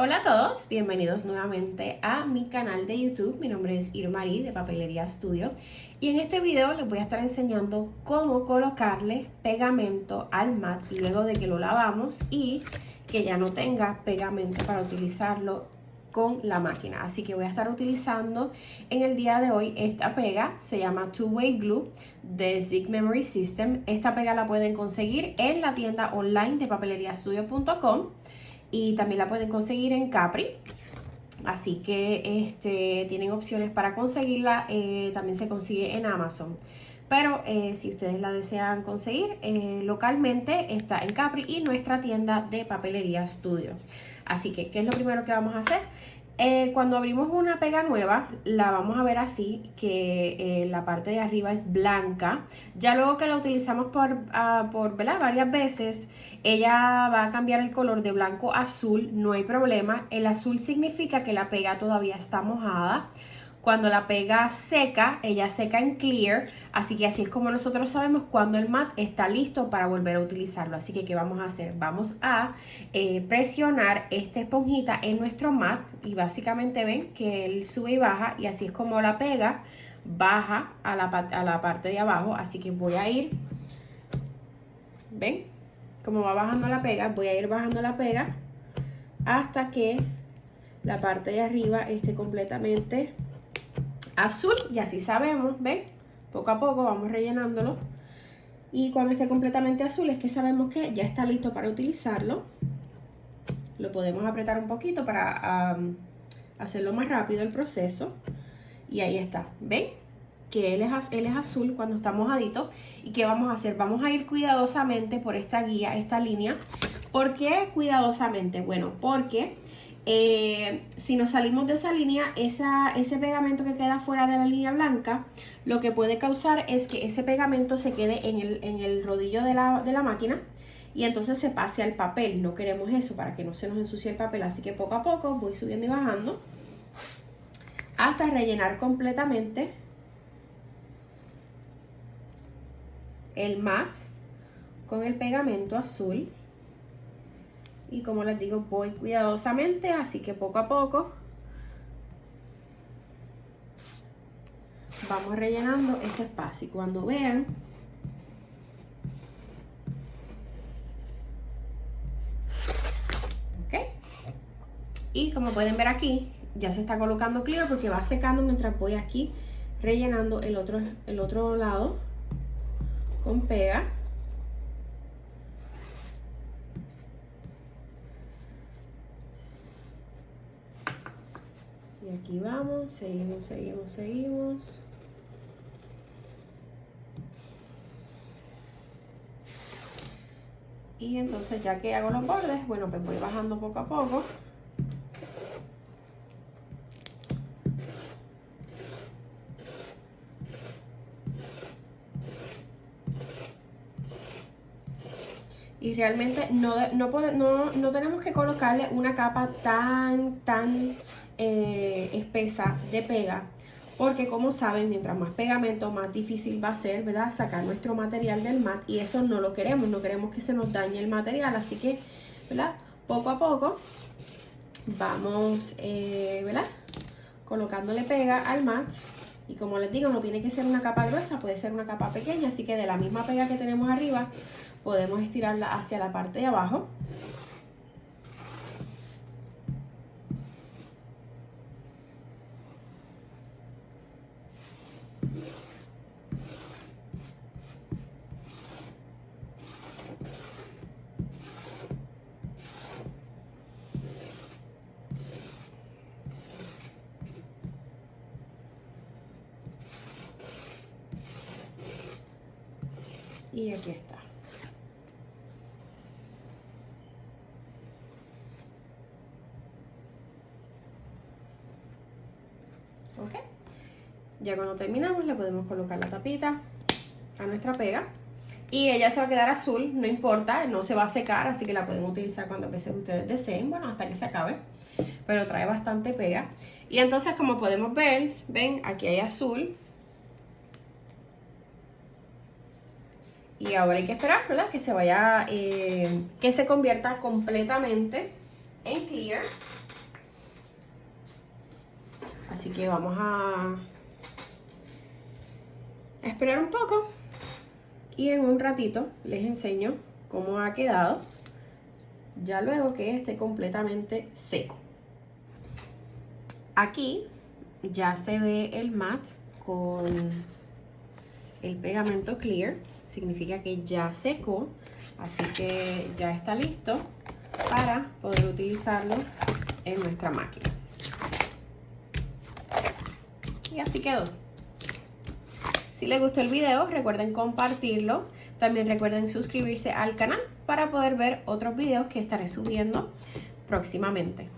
Hola a todos, bienvenidos nuevamente a mi canal de YouTube. Mi nombre es Irmarí de Papelería Studio y en este video les voy a estar enseñando cómo colocarle pegamento al mat luego de que lo lavamos y que ya no tenga pegamento para utilizarlo con la máquina. Así que voy a estar utilizando en el día de hoy esta pega, se llama Two Way Glue de Zig Memory System. Esta pega la pueden conseguir en la tienda online de papeleriastudio.com y también la pueden conseguir en Capri. Así que este, tienen opciones para conseguirla, eh, también se consigue en Amazon. Pero eh, si ustedes la desean conseguir eh, localmente, está en Capri y nuestra tienda de papelería Studio. Así que, ¿qué es lo primero que vamos a hacer? Eh, cuando abrimos una pega nueva, la vamos a ver así, que eh, la parte de arriba es blanca. Ya luego que la utilizamos por, por varias veces, ella va a cambiar el color de blanco a azul, no hay problema. El azul significa que la pega todavía está mojada. Cuando la pega seca, ella seca en clear, así que así es como nosotros sabemos cuando el mat está listo para volver a utilizarlo. Así que, ¿qué vamos a hacer? Vamos a eh, presionar esta esponjita en nuestro mat y básicamente ven que él sube y baja y así es como la pega baja a la, a la parte de abajo. Así que voy a ir, ¿ven? Como va bajando la pega, voy a ir bajando la pega hasta que la parte de arriba esté completamente azul y así sabemos, ¿ven? Poco a poco vamos rellenándolo. Y cuando esté completamente azul es que sabemos que ya está listo para utilizarlo. Lo podemos apretar un poquito para hacerlo más rápido el proceso. Y ahí está, ¿ven? Que él es, él es azul cuando está mojadito. ¿Y qué vamos a hacer? Vamos a ir cuidadosamente por esta guía, esta línea. ¿Por qué cuidadosamente? Bueno, porque eh, si nos salimos de esa línea, ese pegamento que queda fuera de la línea blanca, lo que puede causar es que ese pegamento se quede en el, rodillo de la, de la máquina y entonces se pase al papel. No queremos eso para que no se nos ensucie el papel, así que poco a poco voy subiendo y bajando hasta rellenar completamente el mat con el pegamento azul y como les digo voy cuidadosamente así que poco a poco vamos rellenando ese espacio. Y cuando vean ok. Y como pueden ver aquí ya se está colocando clear porque va secando mientras voy aquí rellenando el otro, el otro lado con pega Y aquí vamos, seguimos, seguimos, seguimos. Y entonces ya que hago los bordes, bueno, pues voy bajando poco a poco. y realmente no, no, no, no, tenemos que colocarle una capa tan, tan eh, espesa de pega porque como saben, mientras más pegamento, más difícil va a ser, ¿verdad? Sacar nuestro material del mat y eso no lo queremos, no queremos que se nos dañe el material, así que, ¿verdad? Poco a poco vamos, eh, ¿verdad? Colocándole pega al mat y como les digo, no tiene que ser una capa gruesa, puede ser una capa pequeña, así que de la misma pega que tenemos arriba, podemos estirarla hacia la parte de abajo y aquí está. Ok. Ya cuando terminamos le podemos colocar la tapita a nuestra pega. Y ella se va a quedar azul, no importa, no se va a secar, así que la pueden utilizar cuando veces ustedes deseen, bueno, hasta que se acabe, pero trae bastante pega. Y entonces, como podemos ver, ven, aquí hay azul, Y ahora hay que esperar, ¿verdad? Que se vaya, eh, que se convierta completamente en clear. Así que vamos a esperar un poco y en un ratito les enseño cómo ha quedado ya luego que esté completamente seco. Aquí ya se ve el mat con el pegamento clear, significa que ya secó, así que ya está listo para poder utilizarlo en nuestra máquina. Y así quedó. Si les gustó el video, recuerden compartirlo. También recuerden suscribirse al canal para poder ver otros videos que estaré subiendo próximamente.